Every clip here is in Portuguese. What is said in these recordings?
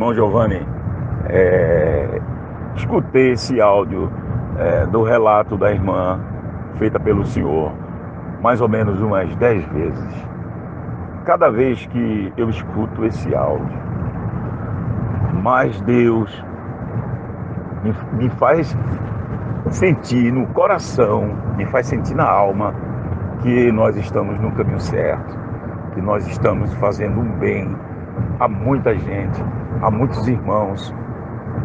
Irmão Giovanni, é, escutei esse áudio é, do relato da irmã feita pelo senhor mais ou menos umas dez vezes. Cada vez que eu escuto esse áudio, mais Deus me, me faz sentir no coração, me faz sentir na alma que nós estamos no caminho certo, que nós estamos fazendo um bem a muita gente, a muitos irmãos,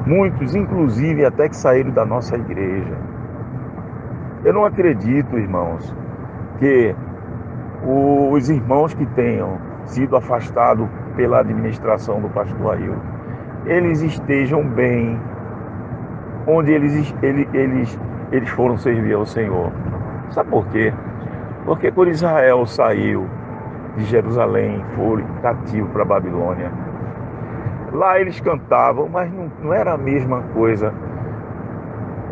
muitos inclusive até que saíram da nossa igreja. Eu não acredito, irmãos, que os irmãos que tenham sido afastados pela administração do pastor Ailton, eles estejam bem onde eles, eles, eles, eles foram servir ao Senhor. Sabe por quê? Porque quando Israel saiu de Jerusalém, foi cativo para a Babilônia, lá eles cantavam, mas não, não era a mesma coisa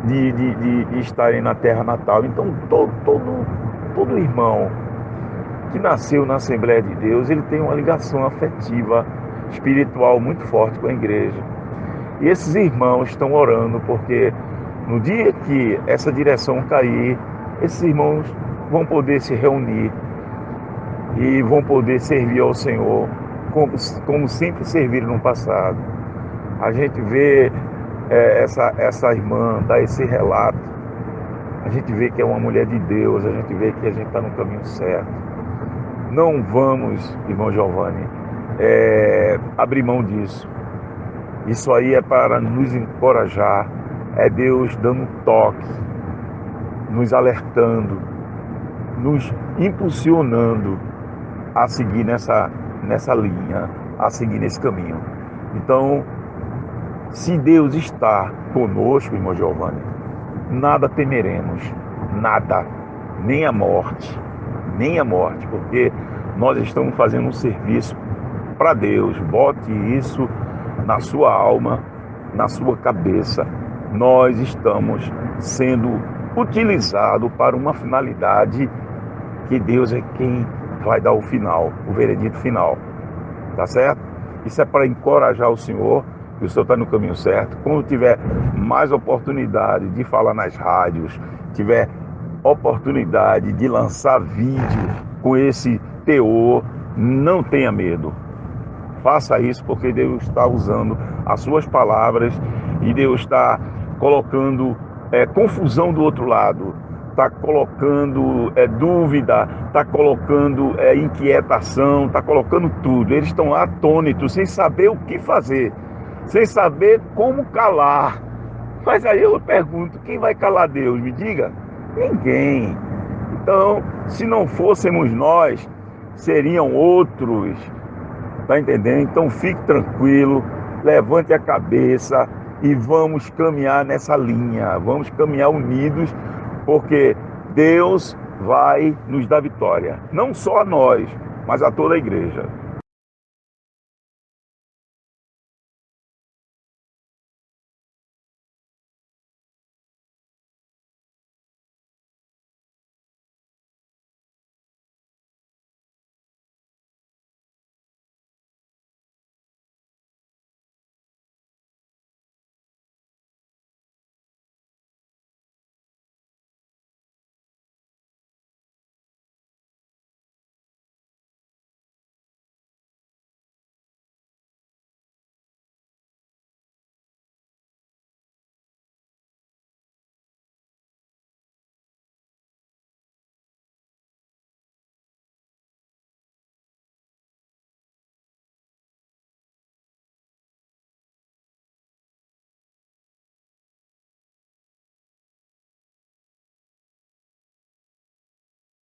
de, de, de, de estarem na terra natal. Então todo, todo, todo irmão que nasceu na Assembleia de Deus, ele tem uma ligação afetiva, espiritual muito forte com a igreja. E esses irmãos estão orando porque no dia que essa direção cair, esses irmãos vão poder se reunir e vão poder servir ao Senhor como, como sempre serviram no passado. A gente vê é, essa, essa irmã dar esse relato, a gente vê que é uma mulher de Deus, a gente vê que a gente está no caminho certo. Não vamos, irmão Giovanni, é, abrir mão disso. Isso aí é para nos encorajar, é Deus dando toque, nos alertando, nos impulsionando a seguir nessa, nessa linha, a seguir nesse caminho. Então, se Deus está conosco, irmão Giovanni, nada temeremos, nada, nem a morte, nem a morte, porque nós estamos fazendo um serviço para Deus. Bote isso na sua alma, na sua cabeça. Nós estamos sendo utilizados para uma finalidade que Deus é quem vai dar o final, o veredito final. Tá certo? Isso é para encorajar o Senhor, que o Senhor está no caminho certo. Quando tiver mais oportunidade de falar nas rádios, tiver oportunidade de lançar vídeo com esse teor, não tenha medo. Faça isso porque Deus está usando as suas palavras e Deus está colocando é, confusão do outro lado está colocando é, dúvida, está colocando é, inquietação, está colocando tudo. Eles estão atônitos, sem saber o que fazer, sem saber como calar. Mas aí eu pergunto: quem vai calar Deus? Me diga. Ninguém. Então, se não fôssemos nós, seriam outros. Está entendendo? Então fique tranquilo, levante a cabeça e vamos caminhar nessa linha. Vamos caminhar unidos porque Deus vai nos dar vitória, não só a nós, mas a toda a igreja.